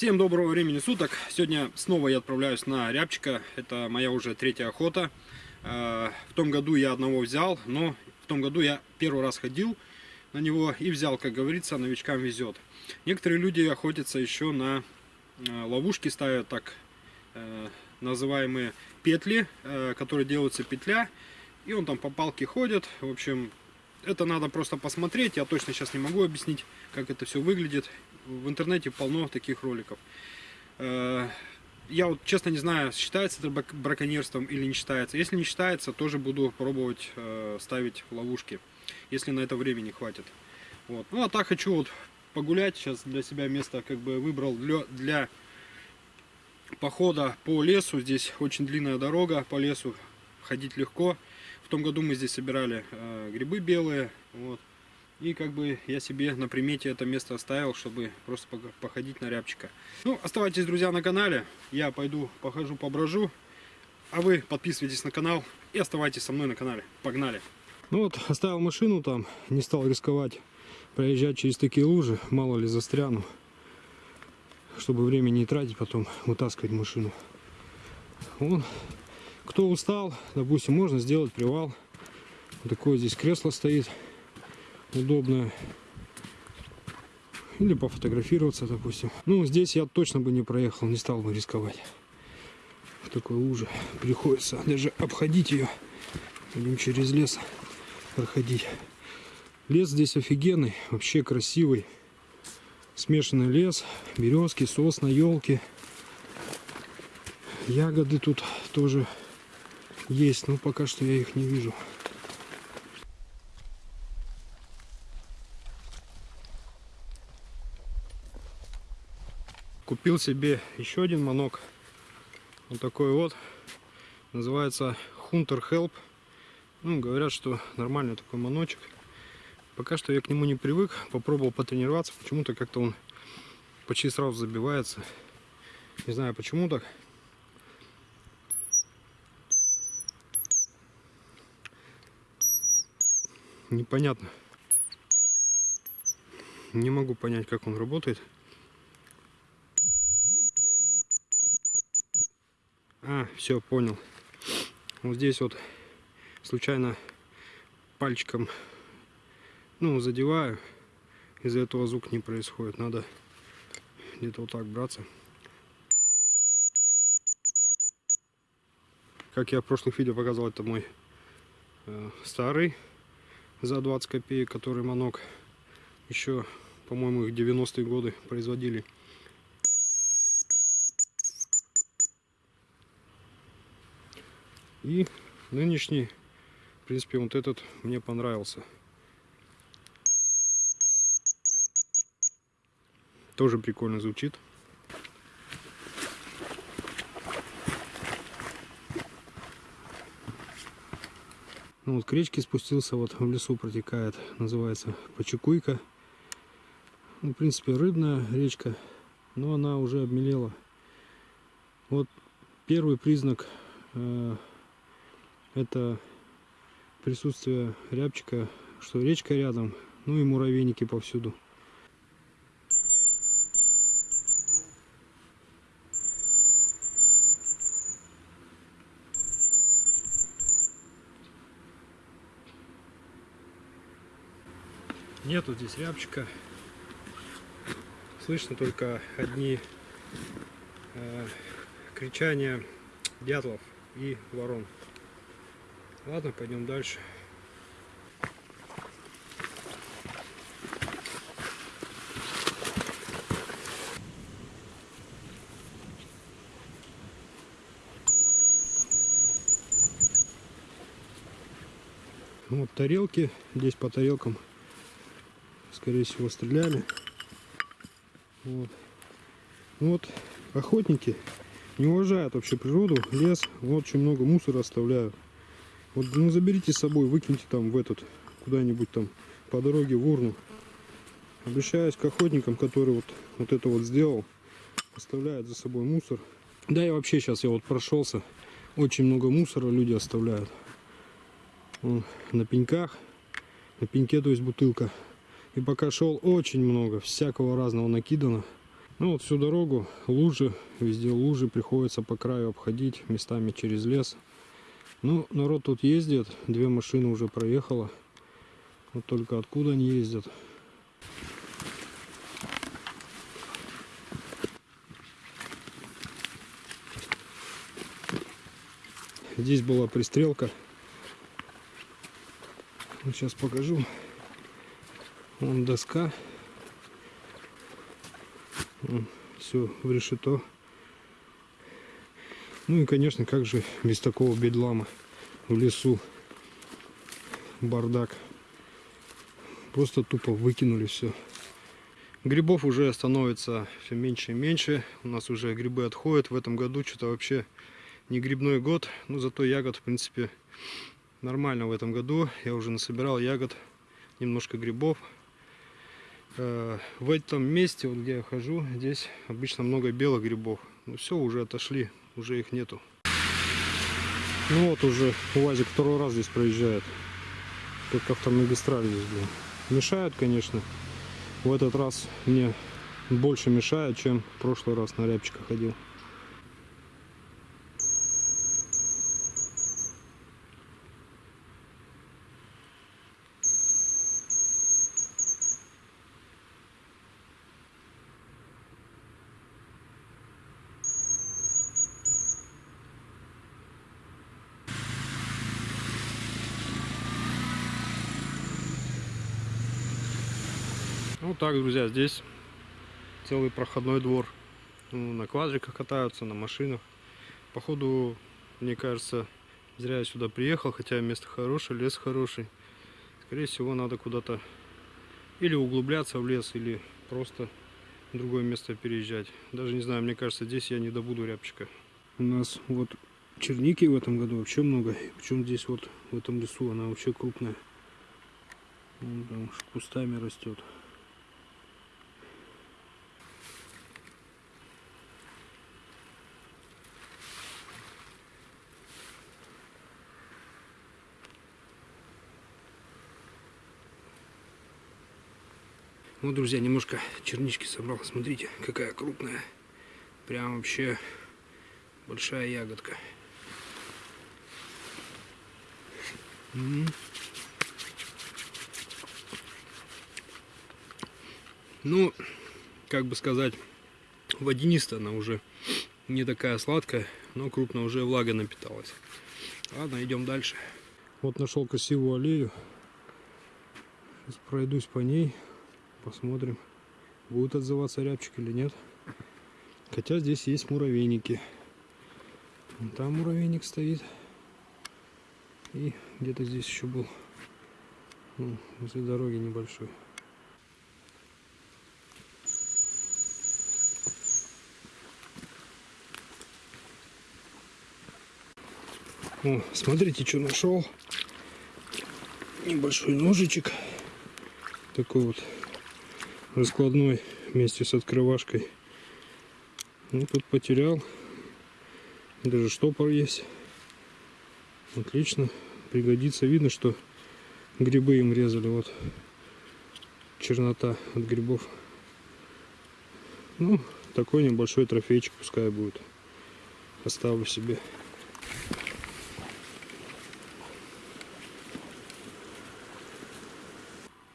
Всем доброго времени суток. Сегодня снова я отправляюсь на рябчика. Это моя уже третья охота. Э, в том году я одного взял, но в том году я первый раз ходил на него и взял, как говорится, новичкам везет. Некоторые люди охотятся еще на э, ловушки, ставят так э, называемые петли, которые делаются петля, и он там по палке ходит. В общем, это надо просто посмотреть. Я точно сейчас не могу объяснить, как это все выглядит. В интернете полно таких роликов. Э, я вот честно не знаю, считается это браконьерством или не считается. Если не считается, тоже буду пробовать э, ставить ловушки, если на это времени хватит. Вот. Ну а так хочу вот погулять. Сейчас для себя место как бы выбрал для, для похода по лесу. Здесь очень длинная дорога по лесу, ходить легко. В том году мы здесь собирали э, грибы белые. Вот. И как бы я себе на примете это место оставил, чтобы просто походить на рябчика. Ну, оставайтесь, друзья, на канале. Я пойду похожу, поброжу. А вы подписывайтесь на канал и оставайтесь со мной на канале. Погнали! Ну вот, оставил машину там, не стал рисковать проезжать через такие лужи, мало ли застряну. Чтобы время не тратить, потом вытаскивать машину. Вон, кто устал, допустим, можно сделать привал. Вот такое здесь кресло стоит удобно. Или пофотографироваться, допустим. Ну, здесь я точно бы не проехал, не стал бы рисковать. В такой луже приходится даже обходить ее. Будем через лес проходить. Лес здесь офигенный, вообще красивый. Смешанный лес, березки, сосна, елки. Ягоды тут тоже есть, но пока что я их не вижу. Купил себе еще один манок. Вот такой вот. Называется Hunter Help. Ну, говорят, что нормальный такой маночек. Пока что я к нему не привык. Попробовал потренироваться. Почему-то как-то он почти сразу забивается. Не знаю почему так. Непонятно. Не могу понять, как он работает. А, все, понял. Вот здесь вот случайно пальчиком, ну, задеваю. Из-за этого звук не происходит. Надо где-то вот так браться. Как я в прошлых видео показал, это мой э, старый за 20 копеек, который манок еще, по-моему, их 90-е годы производили. И нынешний, в принципе, вот этот мне понравился. Тоже прикольно звучит. Ну вот к речке спустился, вот в лесу протекает, называется Почекуйка. Ну, в принципе, рыбная речка, но она уже обмелела. Вот первый признак э, это присутствие рябчика, что речка рядом, ну и муравейники повсюду. Нету здесь рябчика. Слышно только одни э, кричания дятлов и ворон. Ладно, пойдем дальше. Ну, вот тарелки. Здесь по тарелкам, скорее всего, стреляли. Вот. Ну вот охотники не уважают вообще природу, лес. Вот очень много мусора оставляют. Вот ну заберите с собой, выкиньте там в этот, куда-нибудь там по дороге в урну. Обращаюсь к охотникам, который вот, вот это вот сделал, оставляет за собой мусор. Да и вообще сейчас я вот прошелся, очень много мусора люди оставляют. Вон, на пеньках, на пеньке то есть бутылка. И пока шел очень много, всякого разного накидано. Ну вот всю дорогу лужи, везде лужи, приходится по краю обходить, местами через лес. Ну, народ тут ездит, две машины уже проехало. Вот только откуда они ездят. Здесь была пристрелка. Вот сейчас покажу. Вон доска. Все в решето. Ну и, конечно, как же без такого бедлама в лесу. Бардак. Просто тупо выкинули все. Грибов уже становится все меньше и меньше. У нас уже грибы отходят. В этом году что-то вообще не грибной год. Но зато ягод, в принципе, нормально в этом году. Я уже насобирал ягод, немножко грибов. Э, в этом месте, вот где я хожу, здесь обычно много белых грибов. Ну все, уже отошли, уже их нету. Ну вот уже УАЗик второй раз здесь проезжает. Как автомагистраль здесь, блин. Мешают, конечно. В этот раз мне больше мешает, чем в прошлый раз на рябчиках ходил. Ну так, друзья, здесь целый проходной двор. Ну, на квадриках катаются, на машинах. Походу, мне кажется, зря я сюда приехал, хотя место хорошее, лес хороший. Скорее всего, надо куда-то или углубляться в лес, или просто в другое место переезжать. Даже не знаю, мне кажется, здесь я не добуду рябчика. У нас вот черники в этом году вообще много. Причем здесь вот в этом лесу она вообще крупная. Вон там кустами растет. Вот, друзья, немножко чернички собрал. Смотрите, какая крупная. Прям вообще большая ягодка. Ну, как бы сказать, водянистая она уже не такая сладкая, но крупно уже влага напиталась. Ладно, идем дальше. Вот нашел красивую аллею. Сейчас пройдусь по ней. Посмотрим, будет отзываться рябчик или нет. Хотя здесь есть муравейники. Там муравейник стоит. И где-то здесь еще был. Ну, возле дороги небольшой. О, смотрите, что нашел. Небольшой ножичек. Такой вот раскладной вместе с открывашкой. Ну, тут потерял. Даже штопор есть. Отлично. Пригодится. Видно, что грибы им резали. Вот чернота от грибов. Ну, такой небольшой трофейчик пускай будет. Оставлю себе.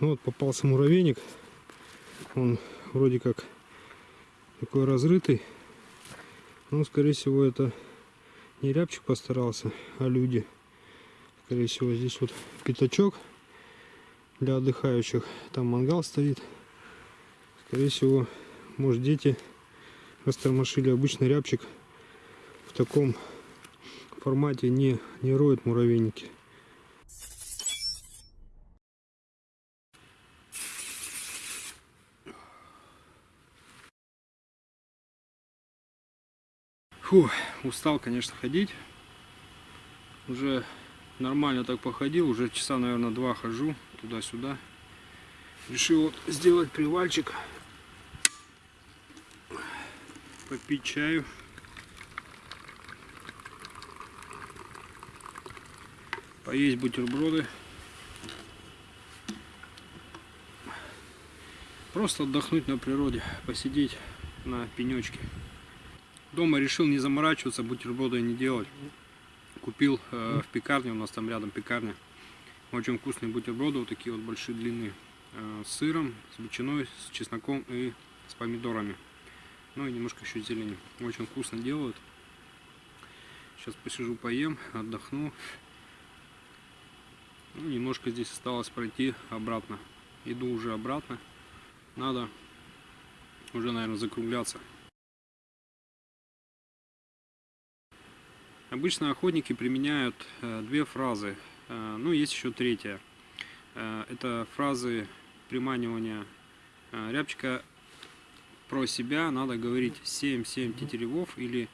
Ну вот попался муравейник. Он вроде как такой разрытый. Но, скорее всего, это не рябчик постарался, а люди. Скорее всего, здесь вот пятачок для отдыхающих. Там мангал стоит. Скорее всего, может, дети растормошили обычный рябчик в таком формате не, не роют муравейники. Фу, устал, конечно, ходить. Уже нормально так походил, уже часа, наверное, два хожу туда-сюда. Решил вот сделать привальчик, попить чаю. Поесть бутерброды. Просто отдохнуть на природе, посидеть на пенечке. Дома решил не заморачиваться, бутерброды не делать. Купил э, в пекарне, у нас там рядом пекарня. Очень вкусные бутерброды, вот такие вот большие длинные. Э, с сыром, с ветчиной, с чесноком и с помидорами. Ну и немножко еще зелени. Очень вкусно делают. Сейчас посижу, поем, отдохну. Ну, немножко здесь осталось пройти обратно. Иду уже обратно. Надо уже, наверное, закругляться. Обычно охотники применяют э, две фразы. Э, ну, есть еще третья. Э, это фразы приманивания рябчика про себя. Надо говорить 7-7 тетеревов или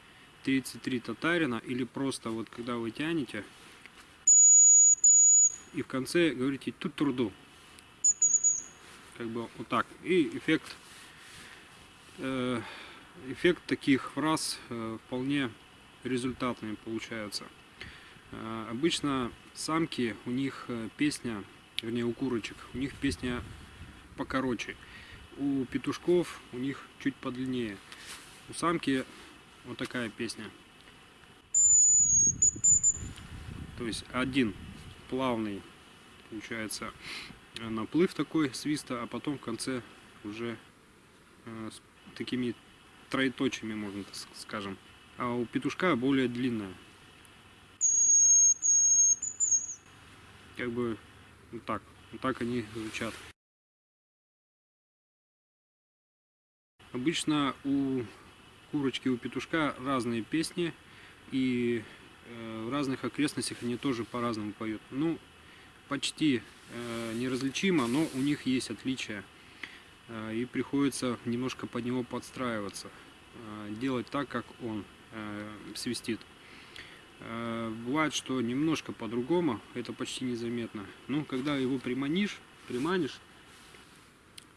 33 татарина. Или просто вот когда вы тянете и в конце говорите тут труду. Как бы вот так. И эффект, эффект таких фраз вполне результатные получаются. Э, обычно самки, у них э, песня, вернее у курочек, у них песня покороче. У петушков у них чуть подлиннее. У самки вот такая песня. То есть один плавный получается наплыв такой свиста, а потом в конце уже э, с такими троеточиями, можно так скажем а у петушка более длинная. Как бы вот так, вот так они звучат. Обычно у курочки, у петушка разные песни, и э, в разных окрестностях они тоже по-разному поют. Ну, почти э, неразличимо, но у них есть отличия, э, и приходится немножко под него подстраиваться, делать так, как он. Э, свистит. Э, бывает, что немножко по-другому, это почти незаметно. Но когда его приманишь, приманишь,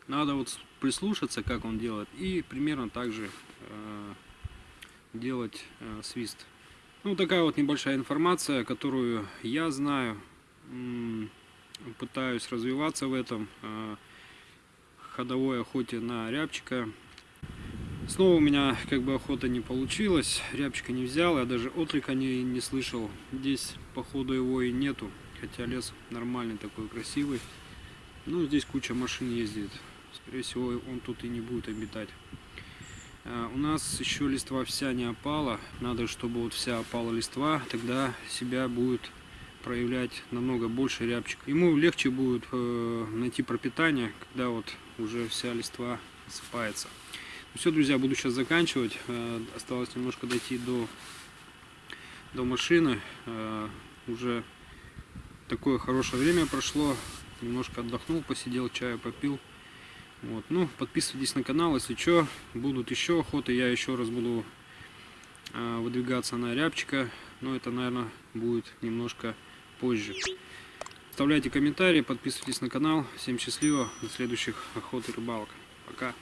надо вот прислушаться, как он делает, и примерно так же э, делать свист. Ну, такая вот небольшая информация, которую я знаю, пытаюсь развиваться в этом ходовой охоте на рябчика. Снова у меня как бы охота не получилась, рябчика не взял, я даже отлика не, не слышал. Здесь походу его и нету, хотя лес нормальный такой, красивый. Ну, здесь куча машин ездит, скорее всего он тут и не будет обитать. А, у нас еще листва вся не опала, надо чтобы вот вся опала листва, тогда себя будет проявлять намного больше рябчик. Ему легче будет э, найти пропитание, когда вот уже вся листва осыпается. Все, друзья, буду сейчас заканчивать. Э, осталось немножко дойти до, до машины. Э, уже такое хорошее время прошло. Немножко отдохнул, посидел, чаю попил. Вот. Ну, подписывайтесь на канал, если что, будут еще охоты. Я еще раз буду э, выдвигаться на рябчика. Но это, наверное, будет немножко позже. Оставляйте комментарии, подписывайтесь на канал. Всем счастливо, до следующих охот и рыбалок. Пока.